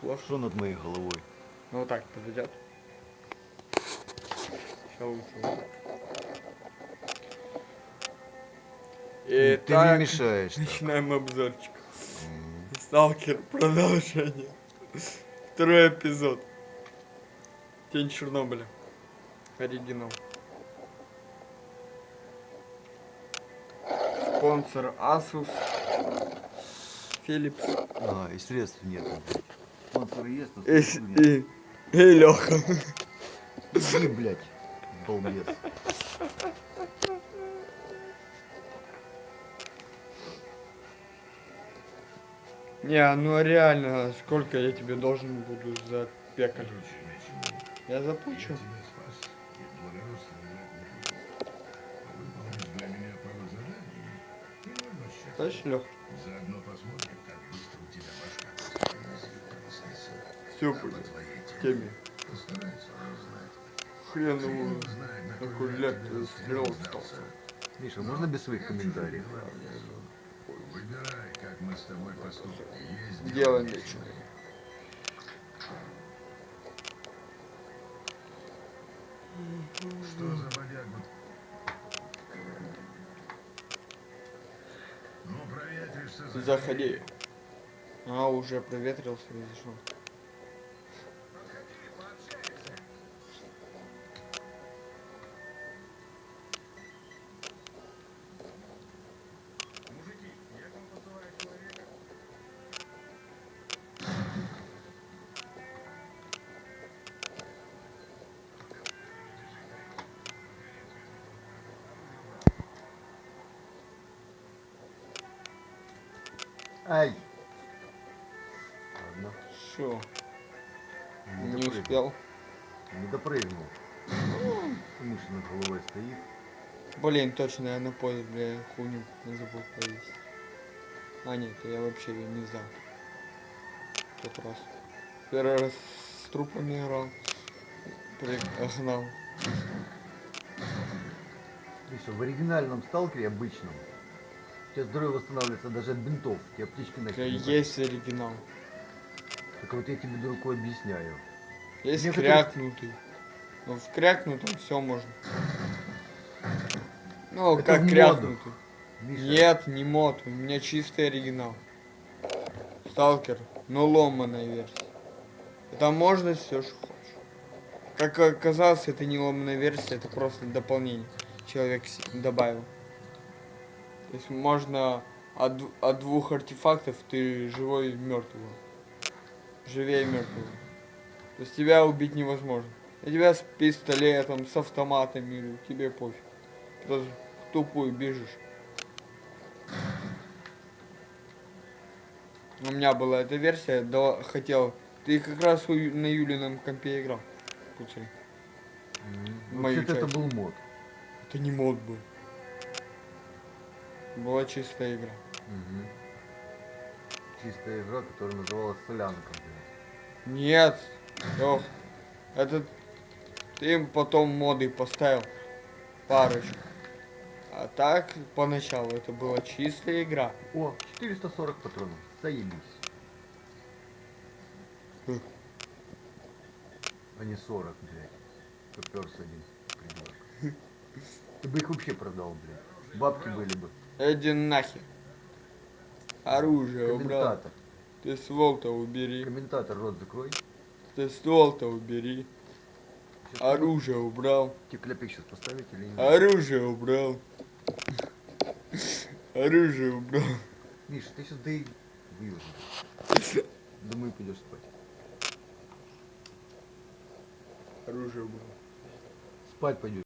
плохо. Что над моей головой? Ну вот так подойдет. Так. Ну, Ты Итак, мне мешаешь. так. начинаем обзорчик. М. Сталкер, продолжение. Второй эпизод. Тень Чернобыля. Оригинал. Спонсор Asus. Philips. А, и средств нет. блядь. Но И, и, и Леха. Иди, блядь, балбес. Не, ну реально, сколько я тебе должен буду за пекарь? Я заплачу. Слышь, Лех? Заодно посмотрим, Все В теме. теме. Постарайся узнать. Хреновую. Знает, на На кой ляд ляд ты стрел остался. Миша, можно без своих комментариев? Выбирай, как мы с тобой поступим. Есть Дело нечего. нечего. Что за бодягу? Ну, проветришься, Заходи. А, уже проветрился и зашел. Ай! Ладно, Шо, не допрыгнул. успел. Не допрыгнул. Над головой стоит. Блин, точно, я на поезд, бля, хуйню забыл повесить. А нет, я вообще ее не знал. Тот раз. Первый раз с трупами играл. Пригнал. Миша, в оригинальном сталкере обычном тебя здоровье восстанавливается даже от бинтов. Тебе аптечки нахер Есть оригинал. Так вот я тебе, дураку, объясняю. Есть Некоторые- крякнутый. Ну, в крякнутом все можно. Ну, Это как крякнутый. Миша, Нет, не мод, у меня чистый оригинал. Сталкер, но ломаная версия. Это можно все, что хочешь. Как оказалось, это не ломаная версия, это просто дополнение. Человек добавил. Есть можно от, от двух артефактов ты живой и мертвый. Живее мертвого. То есть тебя убить невозможно. И тебя с пистолетом, с автоматами, тебе пофиг. Просто в тупую бежишь. У меня была эта версия, да, хотел. Ты как раз у на Юлином компе играл. М, мою вообще-то это был мод. Это не мод был. Была чистая игра. Мгм. Чистая игра, которая называлась Солянка. Нет. Лёх, это ты им потом моды поставил. Парочку. А так, поначалу, это была чистая игра. О, 440 патронов. Заебись. Хм. А не 40, блядь. Поперся один придурок. Ты бы их вообще продал, блядь. Бабки были бы. Иди нахер. Оружие убрал. Комментатор. Ты ствол-то убери. Комментатор рот закрой. Ты ствол-то убери. Щас Оружие убрал. Тебе кляпик сейчас поставить или нет? Оружие убрал. Оружие убрал. Миша, ты сейчас дай выложишь. Думаю, пойдешь спать. Оружие убрал. Спать пойдешь.